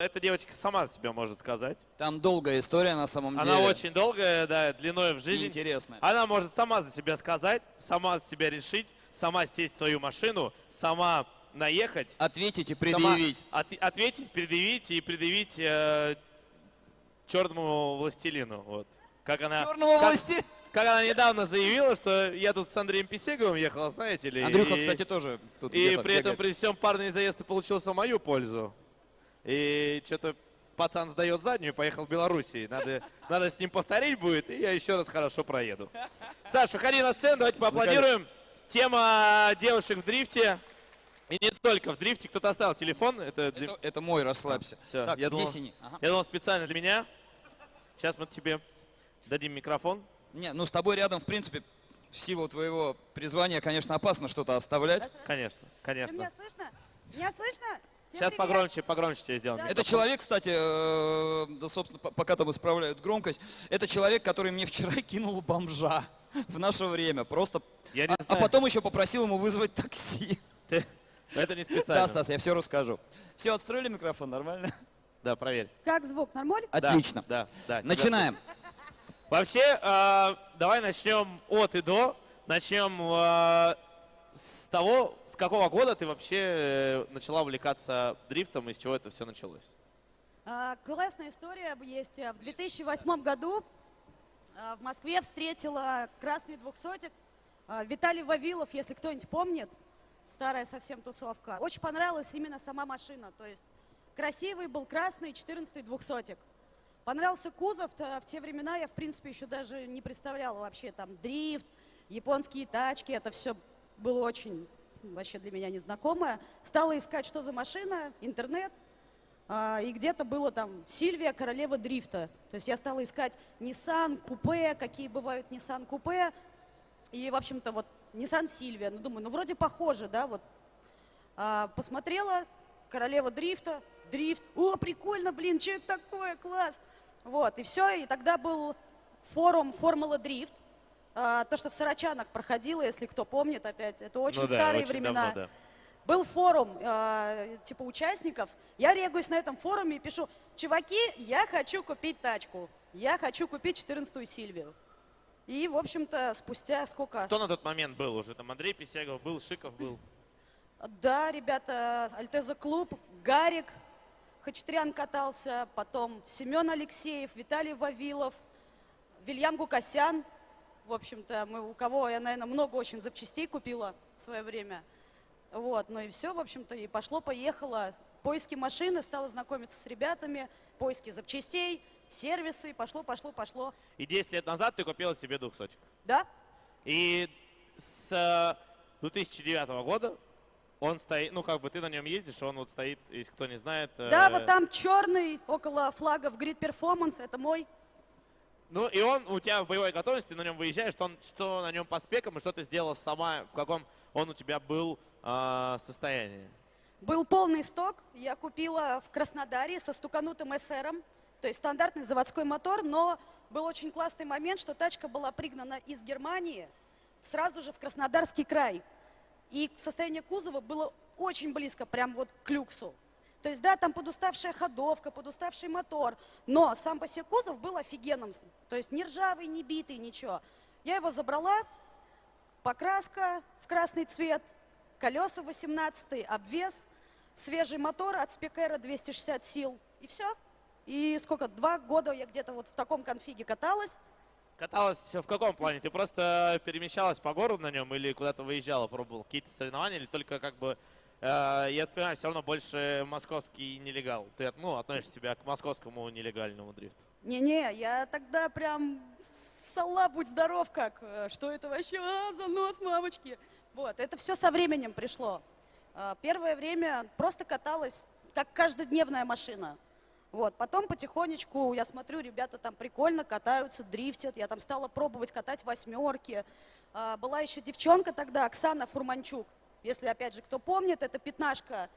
эта девочка сама за себя может сказать. Там долгая история на самом деле. Она очень долгая, да, длиной в жизнь. интересная. Она может сама за себя сказать, сама за себя решить, сама сесть в свою машину, сама наехать. Ответить и сама предъявить. от- ответить, предъявить и предъявить э, черному властелину. Вот. Как она, Черного как- властелина. как она недавно заявила, что я тут с Андреем Писеговым ехала, знаете ли. Андрюха, и- кстати, тоже тут И при этом, при всем парный заезд получился в мою пользу. И что-то пацан сдает заднюю, поехал в Белоруссии. Надо, надо с ним повторить будет, и я еще раз хорошо проеду. Саша, выходи на сцену, давайте поаплодируем. Тема девушек в дрифте. И не только в дрифте. Кто-то оставил телефон. Это, для- Это, это мой, расслабься. Всё, так, я думал-? Ага. Я думал, специально для меня. Сейчас мы тебе дадим микрофон. Не, ну с тобой рядом, в принципе, в силу твоего призвания, конечно, опасно что-то оставлять. Конечно, Ты конечно. Меня слышно? Меня слышно? Сейчас погромче, погромче тебе сделаем. Да. Это человек, кстати, э, да, собственно, по- пока там исправляют громкость, это человек, который мне вчера кинул бомжа в наше время. Просто. Я не А, а знаю. потом еще попросил ему вызвать такси. Ты- Это не специально. Да, Стас, я все расскажу. Все, отстроили микрофон, нормально? Да, проверь. Как звук? Нормально? Да, Отлично. Да, да. тебя Начинаем. Вообще, э, давай начнем от и до. Начнем э, с того, с какого года ты вообще э, начала увлекаться дрифтом и с чего это все началось. А, Классная история есть. В 2008 году а, в Москве встретила красный двухсотик а, Виталий Вавилов, если кто-нибудь помнит. Старая совсем тусовка. Очень понравилась именно сама машина. То есть красивый был красный 14-й двухсотик. Понравился кузов, то в те времена я, в принципе, еще даже не представляла вообще там дрифт, японские тачки, это все было очень вообще для меня незнакомое. Стала искать, что за машина, интернет, а, и где-то было там Сильвия, королева дрифта. То есть я стала искать Nissan, купе, какие бывают Nissan купе. И, в общем-то, вот Nissan Сильвия. Ну, думаю, ну, вроде похоже, да, вот. А, посмотрела, королева дрифта, дрифт. О, прикольно, блин, что это такое, класс. Вот, и все, и тогда был форум Формула Дрифт. А, то, что в Сарачанах проходило, если кто помнит опять, это очень Ну да, старые очень времена. давно, да. Был форум, э, типа участников. Я регаюсь на этом форуме и пишу, чуваки, я хочу купить тачку. Я хочу купить 14-ю Сильвию. И, в общем-то, спустя сколько? Кто на тот момент был уже? Там Андрей Писягов был, Шиков был. Да, ребята, Альтеза Клуб, Гарик, Хачатрян катался, потом Семен Алексеев, Виталий Вавилов, Вильям Гукасян. В общем-то, мы, у кого я, наверное, много очень запчастей купила в свое время. Вот, ну и все, в общем-то, и пошло-поехало. Поиски машины, стала знакомиться с ребятами, поиски запчастей, сервисы, пошло, пошло, пошло. И 10 лет назад ты купила себе двухсотик. Да? И с э, 2009 года он стоит, ну как бы ты на нем ездишь, он вот стоит, если кто не знает. Да, э, вот там черный, около флагов Grid Performance, это мой. Ну и он у тебя в боевой готовности, на нем выезжаешь, что, он, что на нем по спекам и что ты сделала сама, в каком он у тебя был э, состоянии. Был полный сток, я купила в Краснодаре со стуканутым СРом, то есть стандартный заводской мотор, но был очень классный момент, что тачка была пригнана из Германии сразу же в Краснодарский край. И состояние кузова было очень близко, прям вот к люксу. То есть, да, там подуставшая ходовка, подуставший мотор, но сам по себе кузов был офигенным. То есть не ржавый, не битый, ничего. Я его забрала, покраска в красный цвет, колеса 18 обвес, свежий мотор от Спекера 260 сил. И все. И сколько, два года я где-то вот в таком конфиге каталась. Каталась в каком плане? Ты просто перемещалась по городу на нем или куда-то выезжала, пробовал какие-то соревнования, или только как бы, э, я понимаю, все равно больше московский нелегал. Ты ну, относишь себя к московскому нелегальному дрифту. Не-не, я тогда прям сала, будь здоров как. э, Что это вообще? А, занос, мамочки. Вот, это все со временем пришло. А, Первое время просто каталась, как каждодневная машина. Вот, потом потихонечку, я смотрю, ребята там прикольно катаются, дрифтят. Я там стала пробовать катать восьмерки. Была еще девчонка тогда, Оксана Фурманчук. Если, опять же, кто помнит, это пятнашка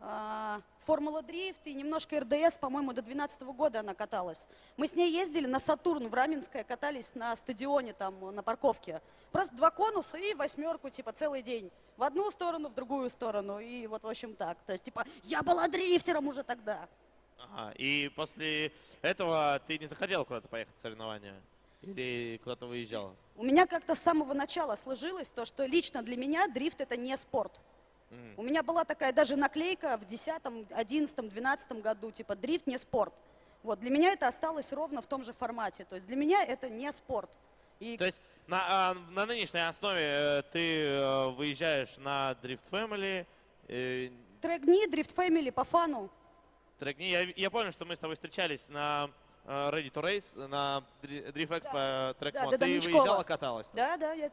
а, Формула Дрифт и немножко РДС, по-моему, до 2012 года она каталась. Мы с ней ездили на Сатурн в Раменское, катались на стадионе там на парковке. Просто два конуса и восьмерку, типа, целый день. В одну сторону, в другую сторону. И вот, в общем, так. То есть, типа, я была дрифтером уже тогда. Ага. И после этого ты не захотел куда-то поехать в соревнования? Или куда-то выезжала? У меня как-то с самого начала сложилось то, что лично для меня дрифт это не спорт. У меня была такая даже наклейка в 10, 11, 12 году, типа дрифт не спорт. Вот, для меня это осталось ровно в том же формате. То есть для меня это не спорт. И То есть на, а, на нынешней основе э, ты э, выезжаешь на Drift Family, э, трек-дни, дрифт фэмили по фану. трек- Я, я помню, что мы с тобой встречались на Ready to Race, на Dri- Drift Expo Track Да, Mod. да, да, Ты выезжала, каталась там? Да, да, я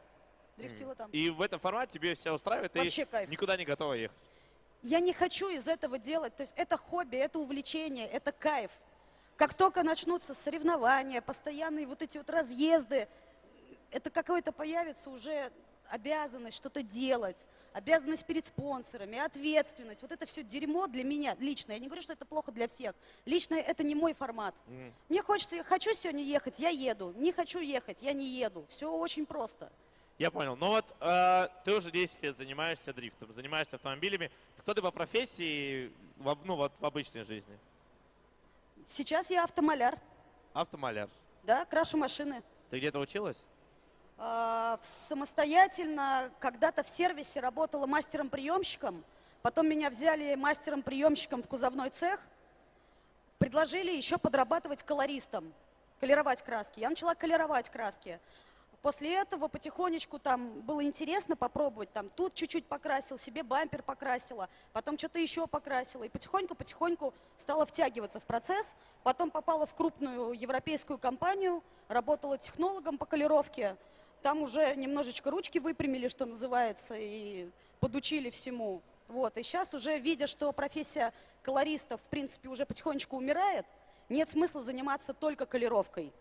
дрифтила там. И в этом формате тебе все устраивает, Вообще ты кайф. никуда не готова ехать. Я не хочу из этого делать. То есть это хобби, это увлечение, это кайф. Как только начнутся соревнования, постоянные вот эти вот разъезды, это какое-то появится уже обязанность что-то делать, обязанность перед спонсорами, ответственность. Вот это все дерьмо для меня лично. Я не говорю, что это плохо для всех. Лично это не мой формат. Мгм. Мне хочется, я хочу сегодня ехать, я еду. Не хочу ехать, я не еду. Все очень просто. Я понял. Ну вот э, ты уже 10 лет занимаешься дрифтом, занимаешься автомобилями. Кто ты по профессии, в, ну вот в обычной жизни? Сейчас я автомаляр, Автомаляр. да, крашу машины. Ты где-то училась? В- Самостоятельно когда-то в сервисе работала мастером-приемщиком, потом меня взяли мастером-приемщиком в кузовной цех, предложили еще подрабатывать колористом, колеровать краски. Я начала колеровать краски. После этого потихонечку там было интересно попробовать, там тут чуть-чуть покрасил, себе бампер покрасила, потом что-то еще покрасила, и потихоньку-потихоньку стала втягиваться в процесс. Потом попала в крупную европейскую компанию, работала технологом по колеровке, там уже немножечко ручки выпрямили, что называется, и подучили всему. Вот. И сейчас уже, видя, что профессия колориста, в принципе, уже потихонечку умирает, нет смысла заниматься только колеровкой.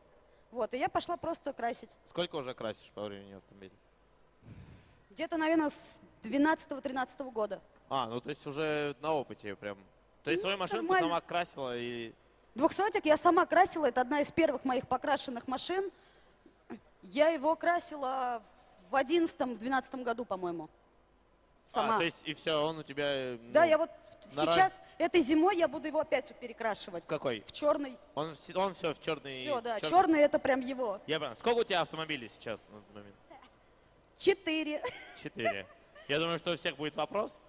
Вот. И я пошла просто красить. Сколько уже красишь по времени автомобиля? Где-то, наверное, с 12-13 года. А, ну то есть уже на опыте прям. То есть Ну, свою машину ты нормально. сама красила и... Двухсотик я сама красила, это одна из первых моих покрашенных машин. Я его красила в 11-12 году, по-моему. Сама. А, то есть и все, он у тебя... э, Да, ну, я вот на сейчас, этой зимой я буду его опять перекрашивать. В какой? В черный. Он, он все в черный... Все, да, чёрный черный это прям его. Я понял. Сколько у тебя автомобилей сейчас на этот момент? Четыре. Четыре. Я думаю, что у всех будет вопрос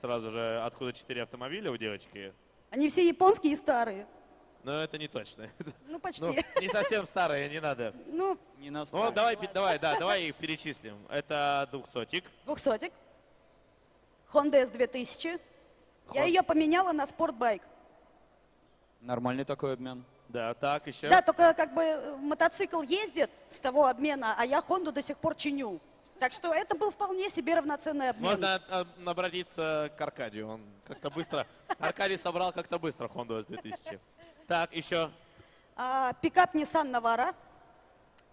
сразу же, откуда четыре автомобиля у девочки. Они все японские и старые. Но это не точно. Ну, почти. Ну, не совсем старые, не надо. Ну, Не на Ну, давай, давай, да, давай их перечислим. Это двухсотик. двухсотик. Honda S2000. Я Хон- ее поменяла на спортбайк. Нормальный такой обмен. Да, так, еще. Да, только как бы мотоцикл ездит с того обмена, а я Хонду до сих пор чиню. Так что это был вполне себе равноценный обмен. Можно обратиться к Аркадию. Он как-то быстро... Аркадий собрал как-то быстро Honda S2000. Так, еще. А, пикап Nissan Navara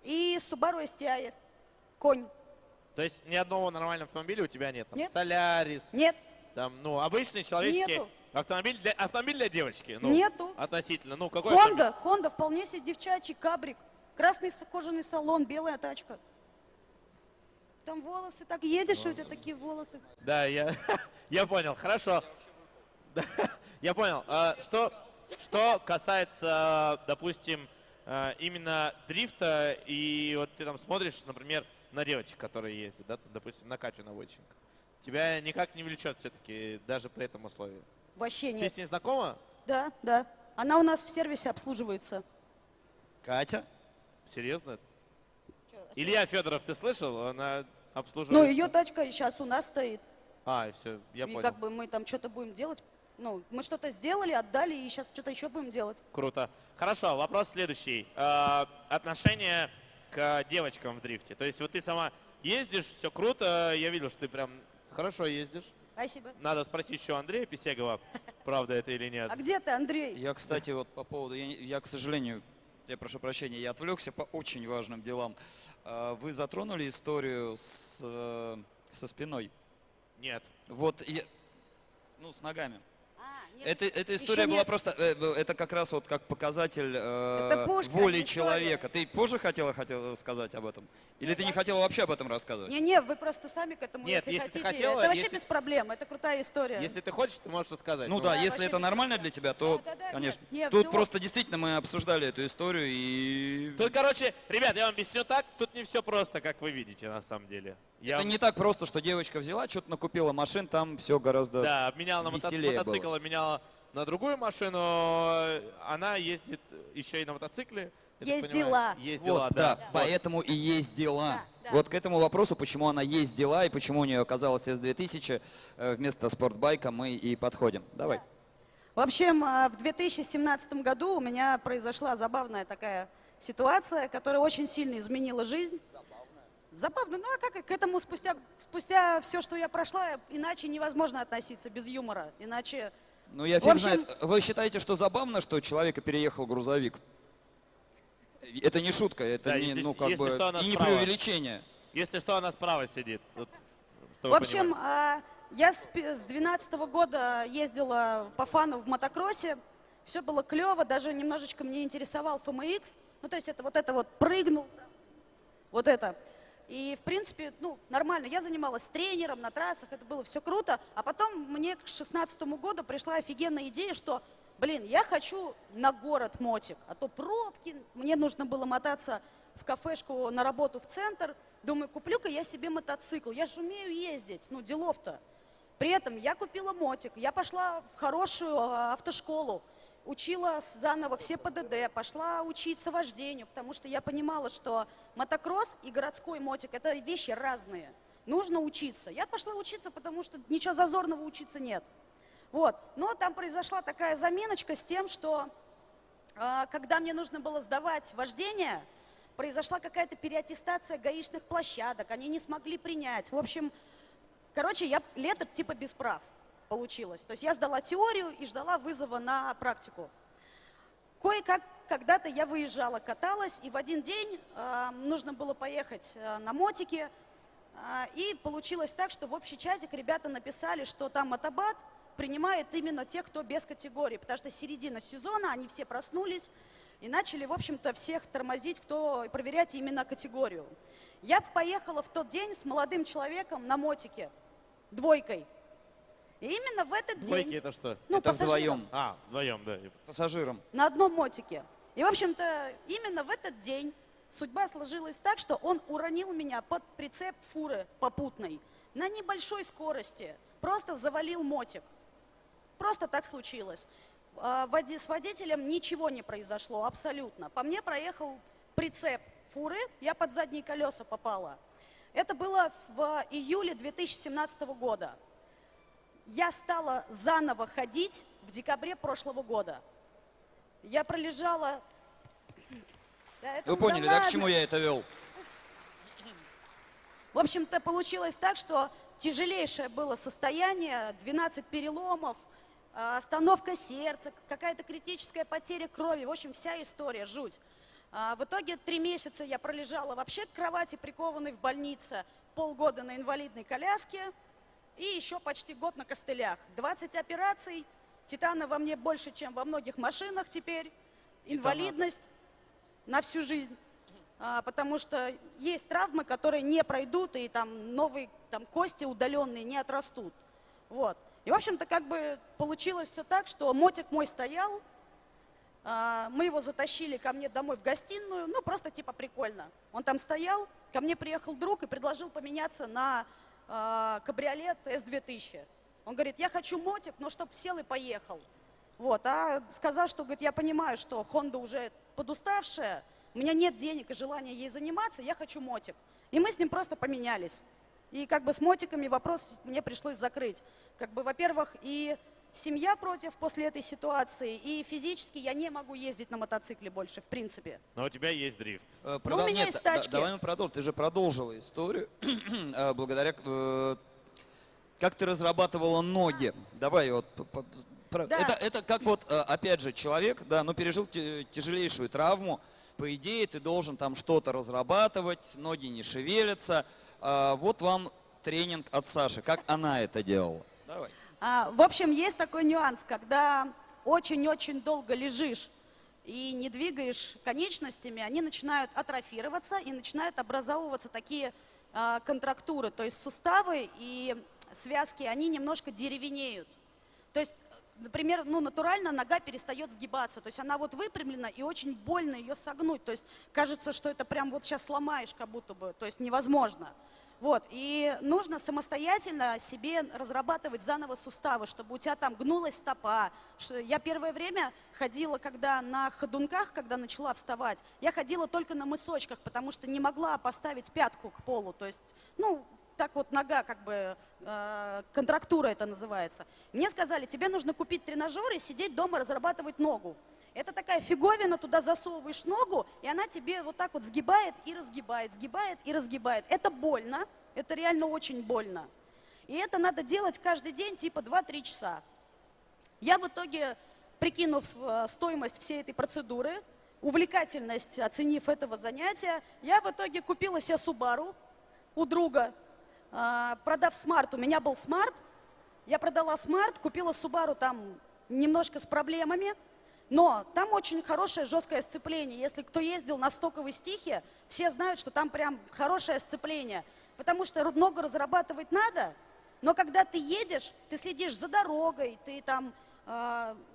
и Subaru STI. Конь. То есть ни одного нормального автомобиля у тебя нет? Там, Нет. Солярис, Нет, там, ну, обычный человеческий Нету. автомобиль для, автомобиль для девочки. Ну, Нету. Относительно. Ну, какой автомобиль? Honda, Honda вполне себе девчачий кабрик. Красный кожаный салон, белая тачка. Там волосы, так едешь, и у тебя такие волосы. Да, я, я понял. Хорошо. Да, я понял. А, Что, что касается, допустим, а, именно дрифта, и вот ты там смотришь, например, на девочек, которые ездят, да, допустим, на Катю Наводченко. Тебя никак не влечет все-таки даже при этом условии. Вообще Ты нет. с ней знакома? Да, да. Она у нас в сервисе обслуживается. Катя? Серьезно? Илья Федоров, ты слышал? Она Ну, обслуживает. ее тачка сейчас у нас стоит. А, все, я и понял. как бы мы там что-то будем делать. Ну, мы что-то сделали, отдали, и сейчас что-то еще будем делать. Круто. Хорошо, вопрос следующий. Э, отношение к девочкам в дрифте. То есть вот ты сама ездишь, все круто, я видел, что ты прям хорошо ездишь. Спасибо. Надо спросить еще Андрея Писегова, правда это или нет. А где ты, Андрей? Я, кстати, вот по поводу, я, я, к сожалению, я прошу прощения, я отвлекся по очень важным делам. А, Вы затронули историю с, э, со спиной. Нет. Вот, я, ну, с ногами. Это, эта история была нет. просто, э, это как раз вот как показатель э, воли не история. человека. Ты позже хотела, хотела сказать об этом? Или ты не хотела вообще об этом рассказывать? Не-не, вы просто сами к этому, Нет, если, если ты хотите. хотела, это вообще если- без проблем, это крутая история. Если ты хочешь, ты можешь рассказать. Ну да, Да, если это нормально для тебя, то, Да, да, да, конечно. нет, нет, Тут всё. просто действительно мы обсуждали эту историю и Тут, короче, ребят, я вам объясню так, тут не все просто, как вы видите, на самом деле. Я это не так просто, что девочка взяла, что-то накупила машин, там все гораздо. Да, обменяла на мотоцикл, было. На другую машину. Она ездит еще и на мотоцикле. Ездила. Ездила, Вот, да. да, Вот. поэтому и есть дела. Да, да. Вот к этому вопросу, почему она есть дела и почему у нее оказалось S2000 э, вместо спортбайка, мы и подходим. Давай. В общем, а, в 2017 году у меня произошла забавная такая ситуация, которая очень сильно изменила жизнь. Забавно. Ну а как к этому спустя, спустя все, что я прошла, иначе невозможно относиться без юмора. Иначе Ну, я фиг общем- знает. Вы считаете, что забавно, что человека переехал грузовик? Это не шутка, это Да, не, если- ну, как бы, что, и не справа. преувеличение. Если что, она справа сидит. Вот, В общем, а, я с 2012 года ездила по фану в мотокроссе. Все было клево, даже немножечко мне интересовал FMX. Ну, то есть это вот это вот прыгнул, вот это. И, в принципе, ну, нормально. Я занималась тренером на трассах, это было все круто. А потом мне к 2016 году пришла офигенная идея, что, блин, я хочу на город мотик, а то пробки, мне нужно было мотаться в кафешку на работу в центр. Думаю, куплю-ка я себе мотоцикл, я же умею ездить, ну, делов-то. При этом я купила мотик, я пошла в хорошую а, автошколу, учила заново все ПДД, пошла учиться вождению, потому что я понимала, что мотокросс и городской мотик – это вещи разные. Нужно учиться. Я пошла учиться, потому что ничего зазорного учиться нет. Вот. Но там произошла такая заминочка с тем, что а, когда мне нужно было сдавать вождение, произошла какая-то переаттестация гаишных площадок, они не смогли принять. В общем, короче, я лето типа без прав получилось. То есть я сдала теорию и ждала вызова на практику. Кое-как когда-то я выезжала, каталась, и в один день э, нужно было поехать э, на мотике. э, и получилось так, что в общий чатик ребята написали, что там мотобат принимает именно тех, кто без категории, потому что середина сезона, они все проснулись и начали, в общем-то, всех тормозить, кто проверять именно категорию. Я поехала в тот день с молодым человеком на мотике, двойкой. И именно в этот Двойки день, это что? ну, это пассажирам, вдвоем, А, вдвоем, да. пассажирам. на одном мотике. И, в общем-то, именно в этот день судьба сложилась так, что он уронил меня под прицеп фуры попутной на небольшой скорости. Просто завалил мотик. Просто так случилось. А, С водителем ничего не произошло, абсолютно. По мне проехал прицеп фуры, я под задние колеса попала. Это было в июле 2017 года. Я стала заново ходить в декабре прошлого года. Я пролежала... Да это- Вы да поняли, да, к ладно. чему я это вел? В общем-то, получилось так, что тяжелейшее было состояние, 12 переломов, а, остановка сердца, какая-то критическая потеря крови. В общем, вся история, жуть. А, В итоге три месяца я пролежала вообще к кровати, прикованной в больнице, полгода на инвалидной коляске и еще почти год на костылях. 20 операций, титана во мне больше, чем во многих машинах теперь, инвалидность на всю жизнь. А, потому что есть травмы, которые не пройдут, и там новые там, кости удаленные не отрастут. Вот. И, в общем-то, как бы получилось все так, что мотик мой стоял, а, мы его затащили ко мне домой в гостиную, ну, просто типа прикольно. Он там стоял, ко мне приехал друг и предложил поменяться на а, кабриолет S2000. Он говорит, я хочу мотик, но чтоб сел и поехал. Вот, а сказал, что, говорит, я понимаю, что Honda уже подуставшая, у меня нет денег и желания ей заниматься, я хочу мотик. И мы с ним просто поменялись. И как бы с мотиками вопрос мне пришлось закрыть. Как бы, во-первых, и семья против после этой ситуации, и физически я не могу ездить на мотоцикле больше, в принципе. Но у тебя есть дрифт. Э, Ну, у меня Нет, есть да- тачки. давай мы продолжим. Ты же продолжила историю э, благодаря... э, Как ты разрабатывала ноги? Давай вот... п- п- про- Да. Это, это как вот, э, опять же, человек, да, ну пережил тяжелейшую травму. По идее, ты должен там что-то разрабатывать, ноги не шевелятся. А, Вот вам тренинг от Саши. Как она это делала? Давай. А, в общем, есть такой нюанс, когда очень-очень долго лежишь и не двигаешь конечностями, они начинают атрофироваться и начинают образовываться такие а, контрактуры, то есть суставы и связки, они немножко деревенеют. То есть, например, ну, натурально нога перестает сгибаться, то есть она вот выпрямлена и очень больно ее согнуть, то есть кажется, что это прям вот сейчас сломаешь как будто бы, то есть невозможно. Вот, и нужно самостоятельно себе разрабатывать заново суставы, чтобы у тебя там гнулась стопа. Я первое время ходила, когда на ходунках, когда начала вставать, я ходила только на мысочках, потому что не могла поставить пятку к полу. То есть, ну, так вот нога, как бы, э, контрактура это называется. Мне сказали, тебе нужно купить тренажер и сидеть дома разрабатывать ногу. Это такая фиговина, туда засовываешь ногу, и она тебе вот так вот сгибает и разгибает, сгибает и разгибает. Это больно, это реально очень больно. И это надо делать каждый день, типа 2-3 часа. Я в итоге, прикинув э, стоимость всей этой процедуры, увлекательность, оценив этого занятия, я в итоге купила себе Субару у друга, А, продав смарт, у меня был смарт, я продала смарт, купила Субару там немножко с проблемами, но там очень хорошее жесткое сцепление. Если кто ездил на стоковой STI хе, все знают, что там прям хорошее сцепление. Потому что ногу разрабатывать надо, но когда ты едешь, ты следишь за дорогой, ты там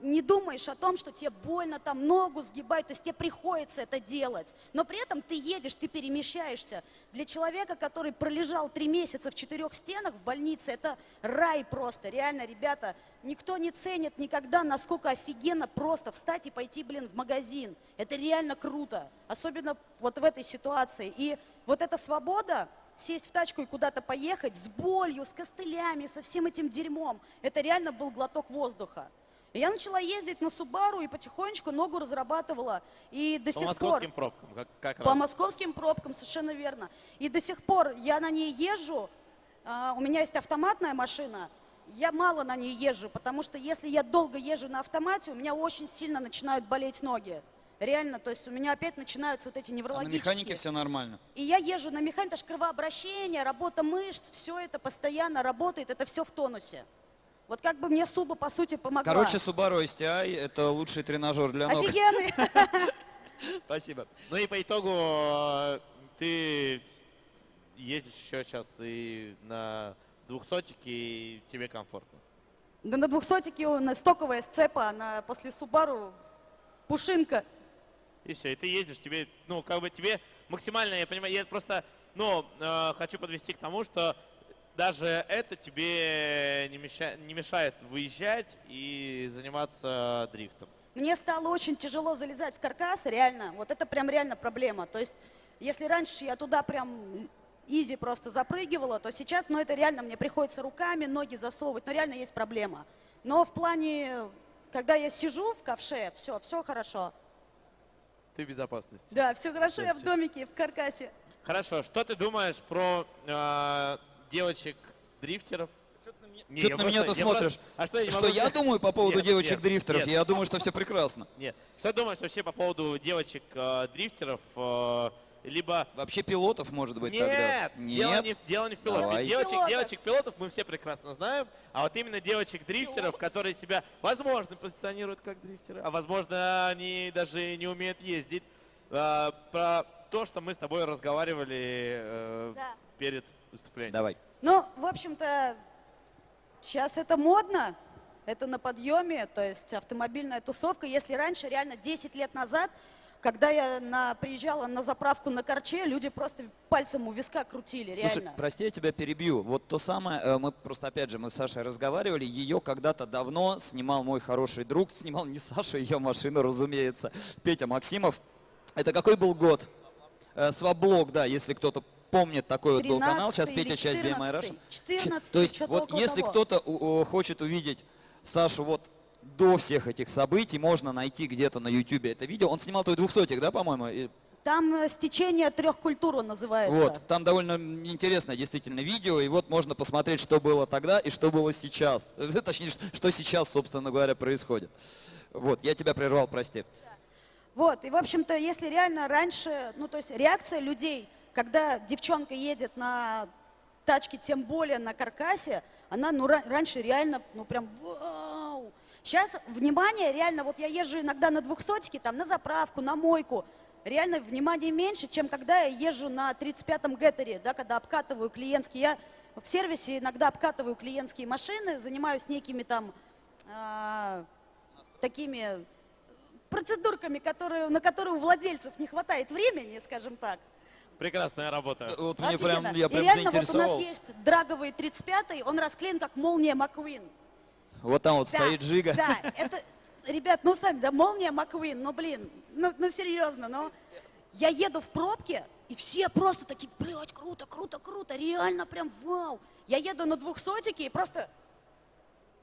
не думаешь о том, что тебе больно там ногу сгибать, то есть тебе приходится это делать. Но при этом ты едешь, ты перемещаешься. Для человека, который пролежал три месяца в четырех стенах в больнице, это рай просто. Реально, ребята, никто не ценит никогда, насколько офигенно просто встать и пойти, блин, в магазин. Это реально круто. Особенно вот в этой ситуации. И вот эта свобода, сесть в тачку и куда-то поехать с болью, с костылями, со всем этим дерьмом. Это реально был глоток воздуха. И я начала ездить на Субару и потихонечку ногу разрабатывала. И до По сих московским пор... пробкам, как, как По раз. московским пробкам, совершенно верно. И до сих пор я на ней езжу, а, у меня есть автоматная машина, я мало на ней езжу, потому что если я долго езжу на автомате, у меня очень сильно начинают болеть ноги. Реально, то есть у меня опять начинаются вот эти А на неврологические. механике все нормально. И я езжу на механике, это же кровообращение, работа мышц, все это постоянно работает, это все в тонусе. Вот как бы мне Суба, по сути, помогла. Короче, Subaru STI – это лучший тренажер для ног. Офигенный. Спасибо. Ну и по итогу э, ты ездишь еще сейчас и на двухсотике, и тебе комфортно. Да на двухсотике у нас стоковая сцепа, она после Субару пушинка. И все, и ты ездишь, тебе, ну, как бы тебе максимально, я понимаю, я просто, ну, э, хочу подвести к тому, что даже это тебе не, меша- не мешает выезжать и заниматься дрифтом. Мне стало очень тяжело залезать в каркас, реально. Вот это прям реально проблема. То есть, если раньше я туда прям изи просто запрыгивала, то сейчас, ну, это реально мне приходится руками ноги засовывать, но реально есть проблема. Но в плане, когда я сижу в ковше, все, все хорошо. Ты в безопасности. Да, все хорошо, я в домике, в каркасе. Хорошо, что ты думаешь про э, девочек-дрифтеров? Не, Что ты на меня-то смотришь? просто- А что я Что могу я думаю по поводу Нет, девочек-дрифтеров? нет, Я нет. думаю, что все прекрасно. Нет. Что ты думаешь вообще по поводу девочек-дрифтеров? либо Вообще пилотов, может быть, Нет, тогда? Дело, не, дело не в пилотах. Давай. Девочек, Пилотов. девочек-пилотов мы все прекрасно знаем, а вот именно девочек-дрифтеров, которые себя, возможно, позиционируют как дрифтеры, а возможно, они даже не умеют ездить. А, про то, что мы с тобой разговаривали э, Да. перед выступлением. Давай. Ну, в общем-то, сейчас это модно, это на подъеме, то есть автомобильная тусовка. Если раньше, реально 10 лет назад, когда я на, приезжала на заправку на Корче, люди просто пальцем у виска крутили, Слушай, реально. прости, я тебя перебью. Вот то самое, э, мы просто, опять же, мы с Сашей разговаривали, ее когда-то давно снимал мой хороший друг, снимал не Саша, ее машину, разумеется, Петя Максимов. Это какой был год? Э, Сваблог, да, если кто-то помнит, такой вот был канал. Сейчас 13-й Петя часть BMI Russia. 14 То есть вот если кто-то хочет увидеть Сашу вот до всех этих событий, можно найти где-то на YouTube это видео. Он снимал твой двухсотик, да, по-моему? Там э, стечение трех культур он называется. Вот, там довольно интересное действительно видео, и вот можно посмотреть, что было тогда и что было сейчас. Точнее, что сейчас, собственно говоря, происходит. Вот, я тебя прервал, прости. Вот, и, в общем-то, если реально раньше, ну, то есть реакция людей, когда девчонка едет на тачке, тем более на каркасе, она ну, ра- раньше реально, ну прям вау. Сейчас, внимание, реально, вот я езжу иногда на двухсотике, там, на заправку, на мойку. Реально внимание меньше, чем когда я езжу на 35-м геттере, да, когда обкатываю клиентские. Я в сервисе иногда обкатываю клиентские машины, занимаюсь некими там а, такими процедурками, которые, на которые у владельцев не хватает времени, скажем так. Прекрасная работа. Вот мне Офигенно. прям, я И прям реально вот у нас есть драговый 35-й, он расклеен как молния Маквин. Вот там вот Да, стоит Жига. Да, это, ребят, ну сами, да, молния Маквин, ну блин, ну, ну серьезно, ну. Я еду в пробке, и все просто такие, блядь, круто, круто, круто, реально прям вау. Я еду на двухсотике и просто,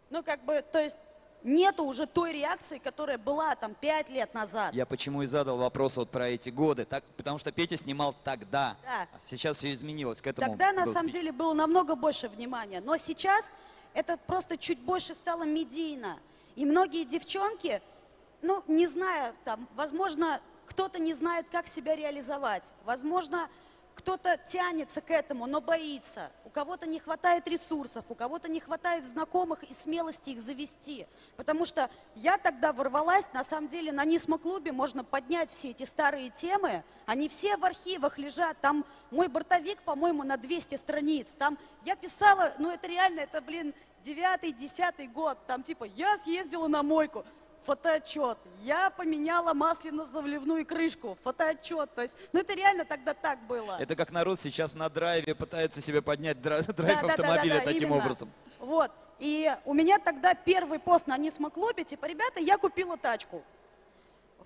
ну как бы, то есть нету уже той реакции, которая была там пять лет назад. Я почему и задал вопрос вот про эти годы. Так, потому что Петя снимал тогда. Да. А сейчас все изменилось. К этому Тогда на самом спич. деле было намного больше внимания, но сейчас это просто чуть больше стало медийно. И многие девчонки, ну, не знаю, там, возможно, кто-то не знает, как себя реализовать. Возможно, кто-то тянется к этому, но боится. У кого-то не хватает ресурсов, у кого-то не хватает знакомых и смелости их завести. Потому что я тогда ворвалась, на самом деле, на Нисмо-клубе можно поднять все эти старые темы. Они все в архивах лежат. Там мой бортовик, по-моему, на 200 страниц. Там я писала, ну это реально, это, блин, девятый, десятый год. Там типа, я съездила на мойку. Фотоотчет. Я поменяла масляно-заливную крышку. Фотоотчет. То есть, ну это реально тогда так было. Это как народ сейчас на драйве пытается себе поднять дра- драйв Да, да, да, автомобиля да, да, таким именно. образом. Вот. И у меня тогда первый пост на Нисмо-клубе, типа, ребята, я купила тачку.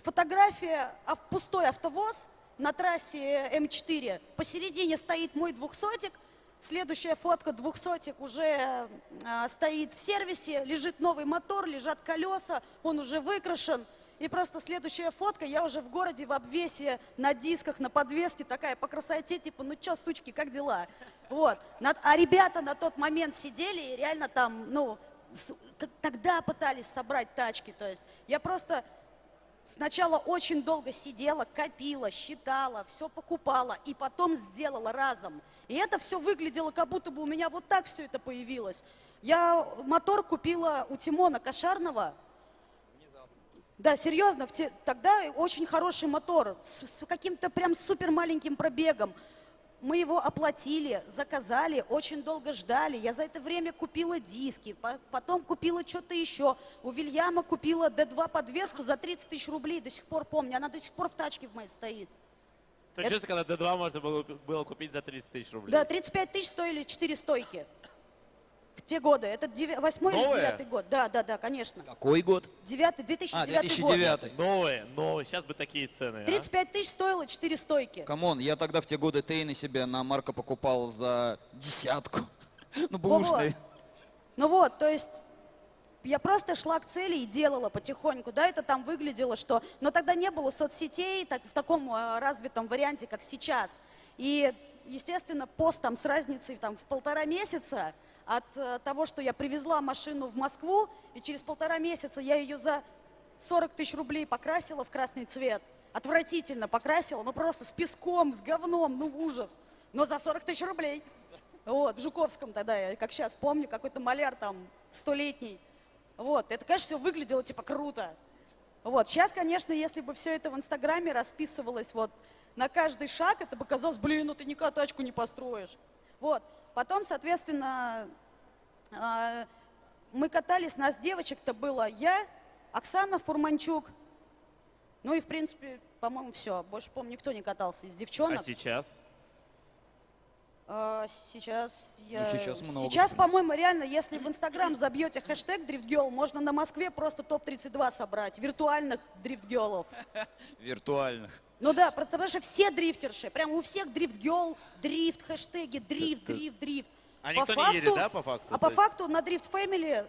Фотография пустой автовоз на трассе М4. Посередине стоит мой двухсотик. Следующая фотка двухсотик уже а, стоит в сервисе, лежит новый мотор, лежат колеса, он уже выкрашен. И просто следующая фотка, я уже в городе в обвесе на дисках, на подвеске, такая по красоте, типа, ну чё, сучки, как дела? Вот. А ребята на тот момент сидели и реально там, ну, тогда пытались собрать тачки. То есть я просто сначала очень долго сидела, копила, считала, все покупала и потом сделала разом. И это все выглядело, как будто бы у меня вот так все это появилось. Я мотор купила у Тимона Кошарного. Да, серьезно, те- тогда очень хороший мотор с, с каким-то прям супер маленьким пробегом. Мы его оплатили, заказали, очень долго ждали. Я за это время купила диски, по- потом купила что-то еще. У Вильяма купила D2 подвеску за 30 тысяч рублей, до сих пор помню. Она до сих пор в тачке в моей стоит. То Это- честно, когда D2 можно было, было купить за 30 тысяч рублей. Да, 35 тысяч стоили 4 стойки. Те годы. Это деви- восьмой или Новые? девятый год. Да, да, да, конечно. Какой год? Девятый, А, 2009 год. 2009. Новые, новые. Сейчас бы такие цены. а. 35 тысяч стоило 4 стойки. Come on, я тогда в те годы Tein ы себе на Марка покупал за десятку. Ну, бэушный. Ну вот, то есть я просто шла к цели и делала потихоньку, да, это там выглядело, что... Но тогда не было соцсетей так, в таком э, развитом варианте, как сейчас. И, естественно, пост там с разницей там, в полтора месяца от э, того, что я привезла машину в Москву, и через полтора месяца я ее за 40 тысяч рублей покрасила в красный цвет. Отвратительно покрасила, ну просто с песком, с говном, ну ужас. Но за 40 тысяч рублей. Вот, в Жуковском тогда, я как сейчас помню, какой-то маляр там столетний. Вот, это, конечно, все выглядело типа круто. Вот, сейчас, конечно, если бы все это в Инстаграме расписывалось вот на каждый шаг, это бы казалось, блин, ну ты никогда тачку не построишь. Вот, потом, соответственно, а, мы катались, нас девочек-то было я, Оксана Фурманчук, ну и, в принципе, по-моему, все. Больше, по-моему, никто не катался из девчонок. А сейчас? А, сейчас я... Ну, сейчас много, Сейчас, по-моему, реально, если в Инстаграм забьете хэштег дрифтгел, можно на Москве просто топ-32 собрать, виртуальных дрифтгелов. Виртуальных. Ну да, просто потому что все дрифтерши, прям у всех дрифт, хэштеги, дрифт, Ты- ты- дрифт, дрифт. А По никто не едет, факту- да, по факту? А по есть- факту на дрифт фэмили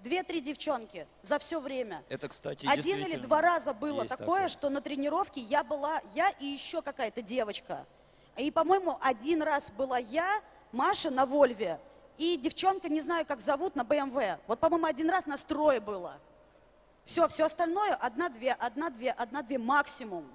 две-три девчонки за все время. Это, кстати, Один или два раза было есть такое, что на тренировке я была, я и еще какая-то девочка. И, по-моему, один раз была я, Маша на Вольве, и девчонка, не знаю, как зовут, на БМВ. Вот, по-моему, один раз на строе было. Все, все остальное одна-две, одна-две, одна-две максимум.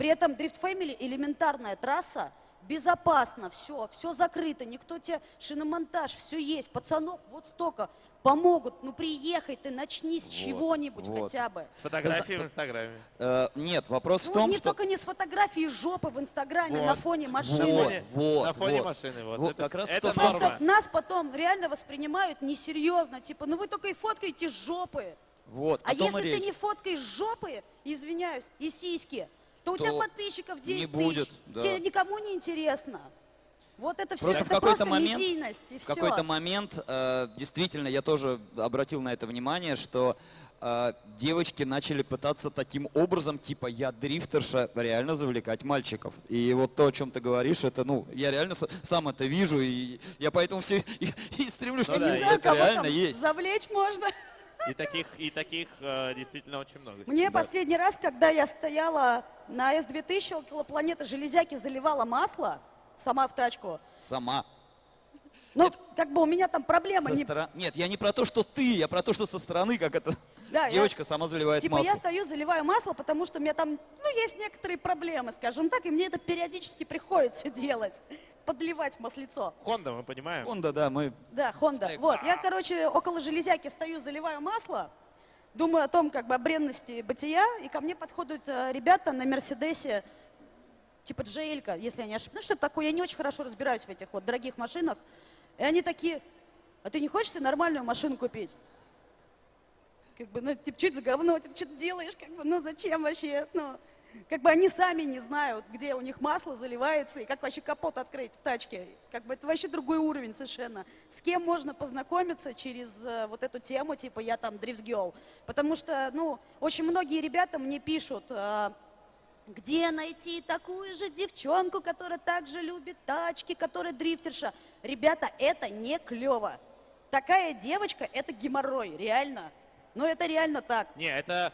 При этом Drift Family элементарная трасса, безопасно, все, все закрыто, никто тебе, шиномонтаж, все есть, пацанов вот столько, помогут, ну приехай ты, начни с Вот, чего-нибудь вот. хотя бы. С фотографией в Инстаграме. Э, нет, вопрос в Ну, том, не что... только не с фотографией жопы в Инстаграме Вот. на фоне машины. Вот, вот, на фоне вот. машины. Вот, Вот это, как раз это норма. Просто нас потом реально воспринимают несерьезно, типа, ну вы только и фоткаете жопы. Вот, А если ты речь. не фоткаешь жопы, извиняюсь, и сиськи, то у тебя подписчиков 10 не будет, тысяч. да. Тебе никому не интересно. Вот это все, Просто в это какой-то просто момент- медийность, и В какой-то момент, э, действительно, я тоже обратил на это внимание, что э, девочки начали пытаться таким образом, типа, я дрифтерша, реально завлекать мальчиков. И вот то, о чем ты говоришь, это, ну, я реально с- сам это вижу, и я поэтому все и, и стремлюсь, Ну чтобы да, не и знаю, это кого реально там есть. завлечь можно. И таких, и таких э, действительно очень много. Мне Да. последний раз, когда я стояла на С-2000 около планеты Железяки, заливала масло сама в тачку. Сама. Ну, как бы у меня там проблема. Со не- стора- Нет, я не про то, что ты, я про то, что со стороны, как это Да, я- девочка сама заливает Типа масло. я стою, заливаю масло, потому что у меня там, ну, есть некоторые проблемы, скажем так, и мне это периодически приходится делать. Подливать маслицо. Хонда, мы понимаем. Honda, да, мы... Да, Honda. Стейк. Вот, я, короче, около железяки стою, заливаю масло, думаю о том, как бы, о бренности бытия, и ко мне подходят э, ребята на Мерседесе, типа Джейлька, если я не ошибаюсь. Ну, что такое, я не очень хорошо разбираюсь в этих вот дорогих машинах. И они такие, а ты не хочешь себе нормальную машину купить? Как бы, ну, типа, что это за говно, типа, что ты делаешь, как бы, ну, зачем вообще, ну, как бы они сами не знают, где у них масло заливается и как вообще капот открыть в тачке. Как бы это вообще другой уровень совершенно. С кем можно познакомиться через э, вот эту тему, типа я там дрифт-гелл. Потому что, ну, очень многие ребята мне пишут, э, где найти такую же девчонку, которая также любит тачки, которая дрифтерша. Ребята, это не клево. Такая девочка – это геморрой, реально. Но это реально так. Не, это,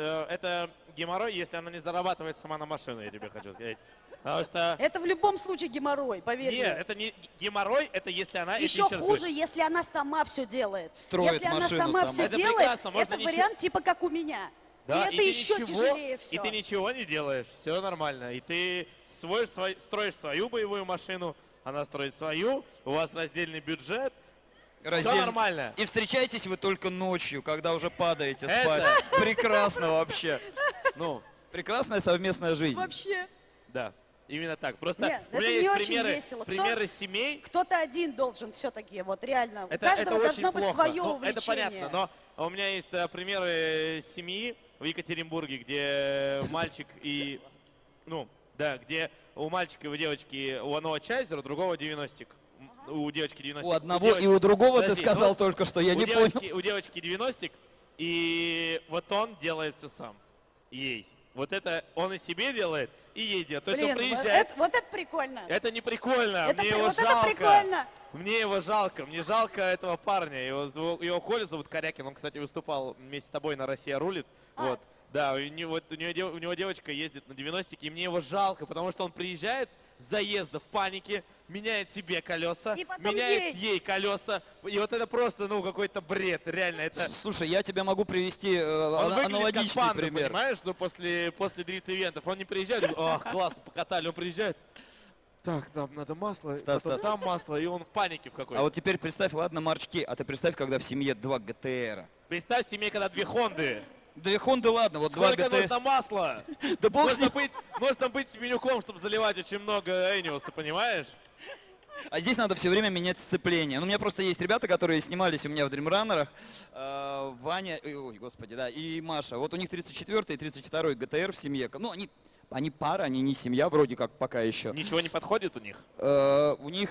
это геморрой, если она не зарабатывает сама на машину, я тебе хочу сказать. Потому что... Это в любом случае геморрой, поверь Нет, мне. это не геморрой, это если она... Еще хуже, если она сама все делает. Строит если она машину сама сама. все Это делает, прекрасно, можно это ничего- вариант типа как у меня. Да, и это ты еще ничего- тяжелее все. И ты ничего не делаешь, все нормально. И ты свой, свой- строишь свою боевую машину, она строит свою, у вас раздельный бюджет, все Раздельно. нормально. И встречаетесь вы только ночью, когда уже падаете Это- спать. Прекрасно вообще. Ну, Прекрасная совместная жизнь. Вообще. да, именно так. Просто Нет, у меня это есть не очень примеры, весело. Кто- примеры семей. Кто-то один должен все-таки, вот реально. Это, у каждого это должно очень быть плохо. свое Ну, увлечение. это понятно, но у меня есть э, примеры семьи в Екатеринбурге, где мальчик и, ну, да, где у мальчика и у девочки у одного чайзер, у другого 90 У девочки 90 У одного и у другого ты Подожди, сказал ну, только что, я у не девочки, понял. У девочки 90 и вот он делает все сам. Ей. Вот это он и себе делает, и ей делает. То есть Блин, он вот приезжает. это, вот это прикольно. Это не прикольно, Это мне при- его вот это жалко. прикольно. Мне его жалко, мне жалко этого парня. Его, его Коля зовут Корякин, он, кстати, выступал вместе с тобой на «Россия рулит». А. Вот. Да, у него, вот у, него, у него девочка ездит на 90 и мне его жалко, потому что он приезжает заезда в панике, меняет себе колеса, меняет ей. ей колеса. И вот это просто, ну, какой-то бред, реально. Это... Слушай, я тебе могу привести э, Он ана- выглядит как аналогичный панда, пример. понимаешь, ну, после, после дрифт-ивентов. Он не приезжает, ах, классно, покатали. Он приезжает, так, там надо масло, Стас, потом Стас. там масло, и он в панике в какой-то. А вот теперь представь, ладно, марчки, а ты представь, когда в семье два ГТР. Представь себе, когда две Хонды. Две Хонды, ладно, вот два Сколько ГТР. нужно масла? Да бог Нужно быть, нужно быть Семенюком, чтобы заливать очень много Эниуса, понимаешь? А здесь надо все время менять сцепление. Ну, у меня просто есть ребята, которые снимались у меня в дримранерах. Э, Ваня, ой, ой, господи, да, и Маша. Вот у них 34 и 32 ГТР в семье. Ну, они, они пара, они не семья вроде как пока еще. Ничего не подходит у них. Э, у них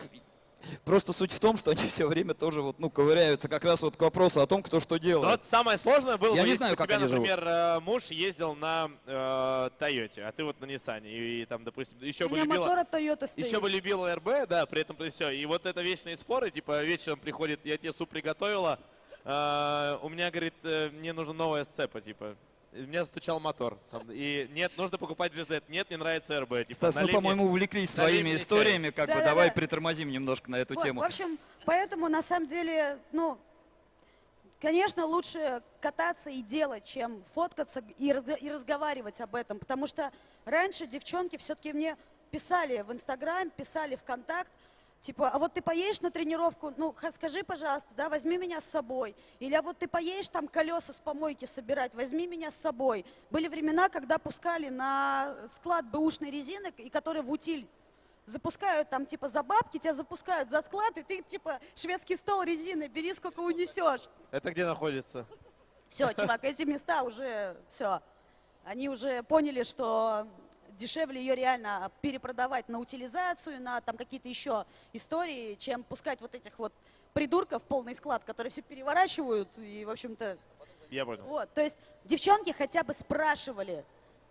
просто суть в том, что они все время тоже вот, ну, ковыряются как раз вот к вопросу о том, кто что Но делает. вот самое сложное было, Я бы, не если знаю, у как тебя, они живут. например, э, муж ездил на э, Тойоте, а ты вот на Ниссане. И, и там, допустим, еще У бы меня любила... мотор от Toyota стоит. Еще бы любила РБ, да, при этом при все. И вот это вечные споры, типа вечером приходит, я тебе суп приготовила, э, у меня, говорит, мне нужна новая сцепа, типа. У меня затучал мотор. И нет, нужно покупать GZ. Нет, мне нравится РБ. Типа, Стас, мы, по-моему, увлеклись своими историями, как бы Да-да-да. давай притормозим немножко на эту Вот, тему. В общем, поэтому на самом деле, ну, конечно, лучше кататься и делать, чем фоткаться и, разго- и разговаривать об этом. Потому что раньше девчонки все-таки мне писали в Инстаграм, писали ВКонтакт, типа, а вот ты поедешь на тренировку, ну, скажи, пожалуйста, да, возьми меня с собой. Или а вот ты поедешь там колеса с помойки собирать, возьми меня с собой. Были времена, когда пускали на склад бэушной резины, и которые в утиль запускают там типа за бабки, тебя запускают за склад, и ты типа шведский стол резины, бери сколько унесешь. Это где находится? Все, чувак, эти места уже все. Они уже поняли, что дешевле ее реально перепродавать на утилизацию, на там какие-то еще истории, чем пускать вот этих вот придурков полный склад, которые все переворачивают и, в общем-то, Я понял. вот. То есть девчонки хотя бы спрашивали,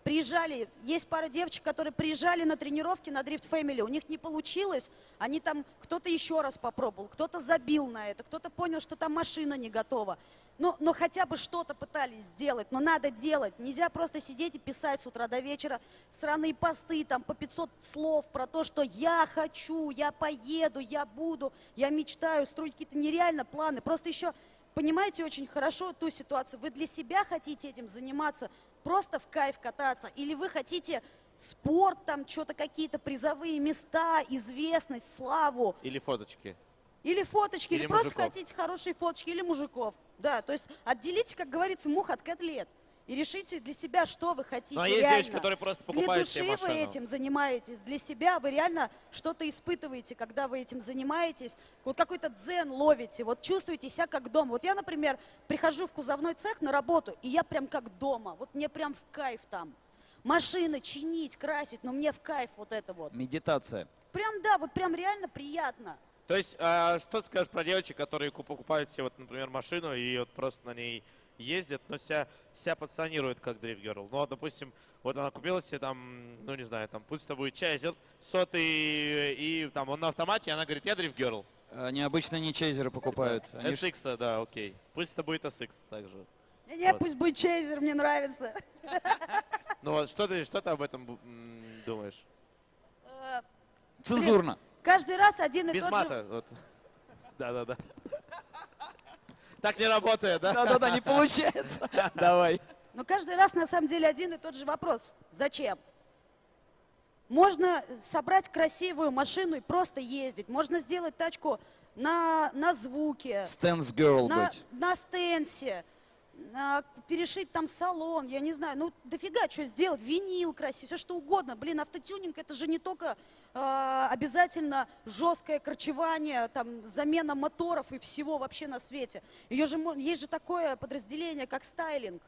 приезжали, есть пара девочек, которые приезжали на тренировки на Drift Family, у них не получилось, они там, кто-то еще раз попробовал, кто-то забил на это, кто-то понял, что там машина не готова. Но, но хотя бы что-то пытались сделать, но надо делать. Нельзя просто сидеть и писать с утра до вечера сраные посты, там по 500 слов про то, что я хочу, я поеду, я буду, я мечтаю, строить какие-то нереально планы. Просто еще понимаете очень хорошо ту ситуацию. Вы для себя хотите этим заниматься, просто в кайф кататься, или вы хотите спорт, там что-то какие-то призовые места, известность, славу, Или фоточки. или фоточки, или, Или просто хотите хорошие фоточки, или мужиков. Да, то есть отделите, как говорится, мух от котлет. И решите для себя, что вы хотите. Ну, а есть реально. девочки, которые просто Для покупают души себе вы этим занимаетесь, для себя вы реально что-то испытываете, когда вы этим занимаетесь. Вот какой-то дзен ловите, вот чувствуете себя как дома. Вот я, например, прихожу в кузовной цех на работу, и я прям как дома. Вот мне прям в кайф там. Машины чинить, красить, но мне в кайф вот это вот. Медитация. Прям, да, вот прям реально приятно. То есть, а, что ты скажешь про девочек, которые ку- покупают себе, вот, например, машину и вот просто на ней ездят, но себя, себя позиционируют как дрифт герл. Ну, вот, допустим, вот она купила себе там, ну, не знаю, там, пусть это будет чайзер, сотый, и там он на автомате, и она говорит, я дрифт герл. Они обычно не чейзеры покупают. Они ж- SX, да, окей. Пусть это будет SX также. Не, Вот. пусть будет чейзер, мне нравится. Ну вот, что ты, что ты об этом думаешь? Э, Цензурно. Каждый раз один и Без тот же... мата. Вот. Да-да-да. Так не работает, да? Да-да-да, не получается. Давай. Но каждый раз на самом деле один и тот же вопрос. Зачем? Можно собрать красивую машину и просто ездить. Можно сделать тачку на, на звуке, Стэнс Girl на, быть. на стенсе, на- перешить там салон, я не знаю. Ну, дофига что сделать, винил красивый, все что угодно. Блин, автотюнинг это же не только э, обязательно жесткое корчевание, там, замена моторов и всего вообще на свете. Ее же, есть же такое подразделение, как стайлинг.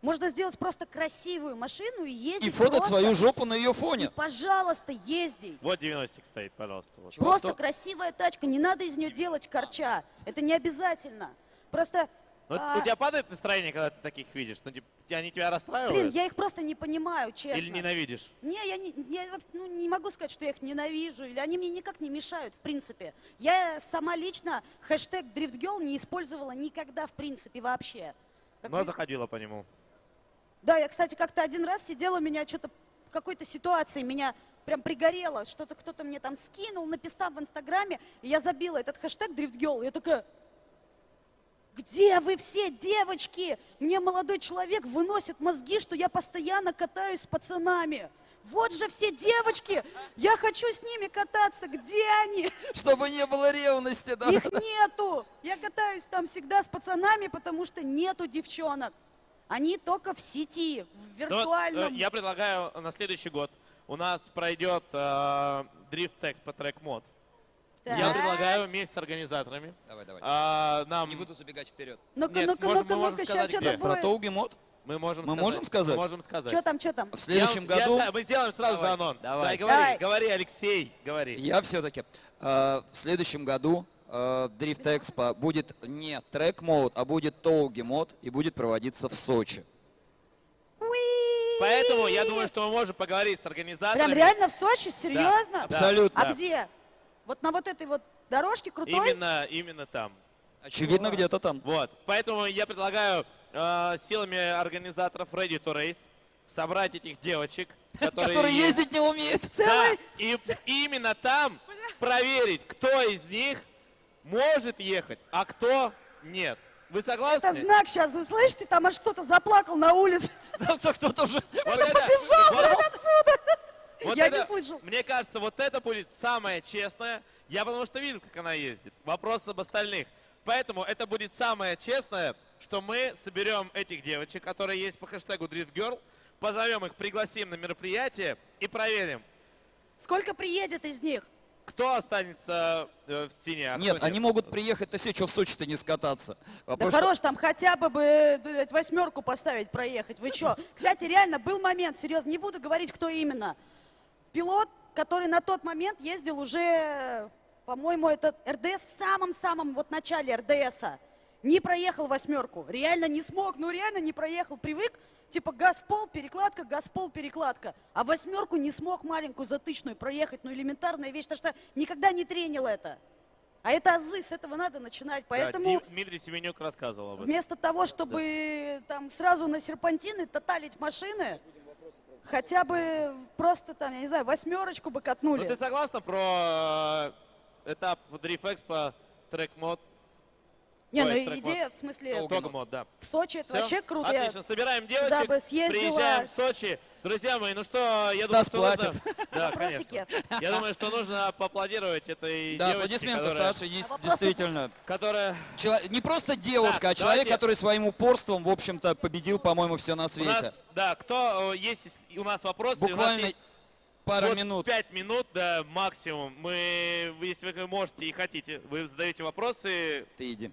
Можно сделать просто красивую машину и ездить И фотать просто. свою жопу на ее И, фоне. пожалуйста, езди. Вот 90 стоит, пожалуйста. вот. Просто что- красивая тачка, не надо из нее делать корча. Это не обязательно. Просто, Ну, а, У тебя падает настроение, когда ты таких видишь? Ну, типа, они тебя блин, расстраивают? я их просто не понимаю, честно. Или ненавидишь? Не, я, не, я ну, не могу сказать, что я их ненавижу, или они мне никак не мешают, в принципе. Я сама лично хэштег DriftGirl не использовала никогда, в принципе, вообще. Как Но вы- заходила по нему. Да, я, кстати, как-то один раз сидела, меня что-то в какой-то ситуации меня прям пригорело, что-то кто-то мне там скинул, написал в Инстаграме, и я забила этот хэштег DriftGirl. Я такая, где вы все, девочки? Мне молодой человек выносит мозги, что я постоянно катаюсь с пацанами. Вот же все девочки, я хочу с ними кататься, где они? Чтобы не было ревности. Да? Их нету. Я катаюсь там всегда с пацанами, потому что нету девчонок. Они только в сети, в Ну э, виртуальном. я предлагаю на следующий год у нас пройдет э, дрифт текст по трек мод. Я Так. предлагаю вместе с организаторами Давай, давай. а, нам Не буду забегать вперед. Ну-ка, Нет, ну-ка, можем- ну-ка, ну-ка, сказать, сейчас что-то Про будет. Тоуги мод? мы можем Мы сказать. можем сказать? Мы можем сказать. Что там, что там? В следующем Я- я- году да, мы сделаем сразу же Давай, анонс. давай. Да, говори, Давай. говори, Алексей, говори. я все-таки в следующем году э, Drift Expo будет не трек мод, а будет Тоуги мод и будет проводиться в Сочи. Поэтому я думаю, что мы можем поговорить с организаторами. Прям реально в Сочи? Серьезно? Да. Абсолютно. А Да. где? Вот на вот этой вот дорожке крутой? Именно, именно там. Очевидно, Класс. где-то там. Вот. Поэтому я предлагаю э, силами организаторов Ready to Race собрать этих девочек, которые, Который есть. ездить не умеет. Да, и именно там проверить, кто из них может ехать, а кто нет. Вы Это согласны? знак сейчас, вы слышите? Там аж кто-то заплакал на улице. Так, так, кто-то уже... Вот это- вот- Я это- не слышал. Мне кажется, вот это будет самое честное. Я потому что видел, как она ездит. Вопрос об остальных. Поэтому это будет самое честное, что мы соберем этих девочек, которые есть по хэштегу Drift Girl, позовем их, пригласим на мероприятие и проверим, Сколько приедет из них? кто останется э, в стене. а Нет, кто они могут приехать-то все, что в Сочи-то не скататься. Да Вопрос, что- хорош, там хотя бы бы э, восьмерку поставить, проехать. Вы что? Кстати, реально был момент, серьезно, не буду говорить, кто именно. Пилот, который на тот момент ездил уже, по-моему, этот РДС в самом-самом вот начале РДСа. Не проехал восьмерку. Реально не смог, ну реально не проехал. Привык, типа газ в пол, перекладка, газ в пол, перекладка. А восьмерку не смог маленькую затычную проехать. Ну элементарная вещь, потому что никогда не тренил это. А это азы, с этого надо начинать. Да, Поэтому... Дим- Дмитрий Семенюк рассказывал об этом. Вместо того, чтобы там сразу на серпантины таталить машины, хотя бы просто там, я не знаю, восьмерочку бы Ну катнули. ты согласна про э, этап Drift Expo трек мод? не, ну ой, идея, в смысле, Толк. Тог мод, да. в Сочи это Всё? вообще круто. Отлично, собираем девочек, приезжаем в Сочи. Друзья мои, ну что, я Стас думаю, что нужно... Да, конечно. Я думаю, что нужно поаплодировать этой Да, девочке, аплодисменты, которая, Саша, есть вопросов? действительно. которая Чело- Не просто девушка, Так, а человек, давайте- который своим упорством, в общем-то, победил, по-моему, все на у свете. нас, да, кто, э, есть если- у нас вопросы, у нас Буквально есть пара вот минут. Пять минут, да, максимум. Мы, если вы можете и хотите, вы задаете вопросы, Ты иди.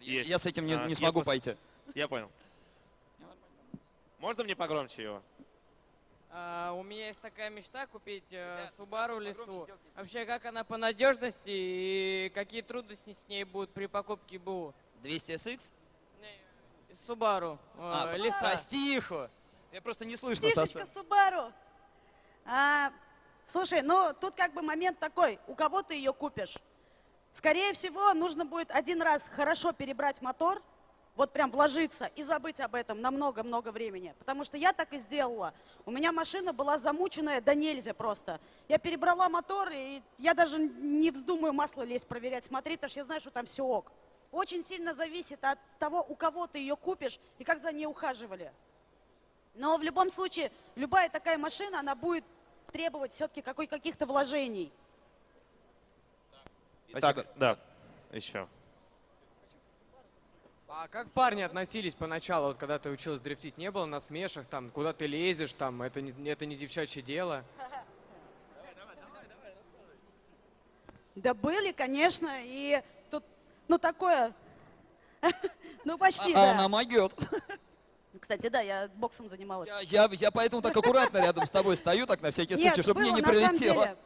Есть. Я с этим не, А, не я смогу просто- пойти. я понял. Можно мне погромче его? А, у меня есть такая мечта купить э, Subaru Лесу. Вообще, как она по надежности и какие трудности с ней будут при покупке БУ? 200 SX? Subaru А, э, Леса. Прости, Ихо. Я просто не слышно сцены. Субару. А, слушай, ну тут как бы момент такой, у кого ты ее купишь? Скорее всего, нужно будет один раз хорошо перебрать мотор, вот прям вложиться и забыть об этом на много-много времени. Потому что я так и сделала. У меня машина была замученная до нельзя просто. Я перебрала мотор, и я даже не вздумаю масло лезть проверять, смотреть, потому что я знаю, что там все ок. Очень сильно зависит от того, у кого ты ее купишь и как за ней ухаживали. Но в любом случае, любая такая машина, она будет требовать все-таки каких-то вложений. Спасибо. Так, да, еще. А как парни относились поначалу, вот когда ты училась дрифтить? Не было насмешек, там, куда ты лезешь, там, это не, это не девчачье дело? Да были, конечно, и тут, ну такое, ну почти, А да. она могет. Кстати, да, я боксом занималась. Я, я, я поэтому так аккуратно рядом с тобой стою, так на всякий Нет, случай, чтобы мне не на прилетело. деле.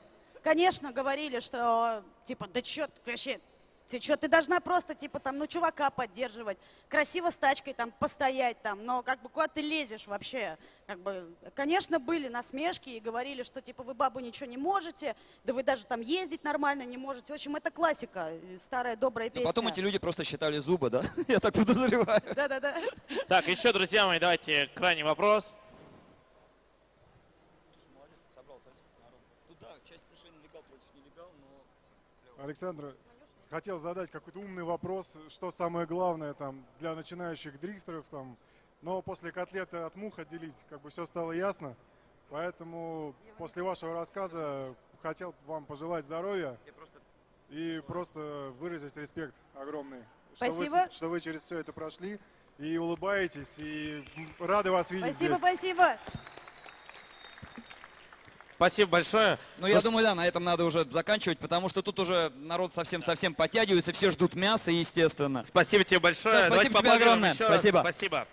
Конечно, говорили, что, типа, да чё вообще, ты что, ты должна просто, типа, там, ну, чувака поддерживать, красиво с тачкой там постоять там, но как бы куда ты лезешь вообще? Как бы, конечно, были насмешки и говорили, что, типа, вы, бабу, ничего не можете, да вы даже там ездить нормально не можете. В общем, это классика, э, старая добрая Но песня. потом эти люди просто считали зубы, да? Я так подозреваю. Да-да-да. Так, еще, друзья мои, давайте крайний вопрос. Александр, хотел задать какой-то умный вопрос, что самое главное там для начинающих дрифтеров там, но после котлеты от мух отделить, как бы все стало ясно. Поэтому после вашего рассказа хотел вам пожелать здоровья и просто выразить респект огромный. Что вы, Спасибо. что вы через все это прошли и улыбаетесь, и рады вас видеть Спасибо, здесь. спасибо. Спасибо большое. Ну, я думаю, да, на этом надо уже заканчивать, потому что тут уже народ совсем-совсем подтягивается, все ждут мяса, естественно. Спасибо тебе большое. Саш, Давайте спасибо тебе поаплодируем огромное. еще раз. Спасибо. Спасибо.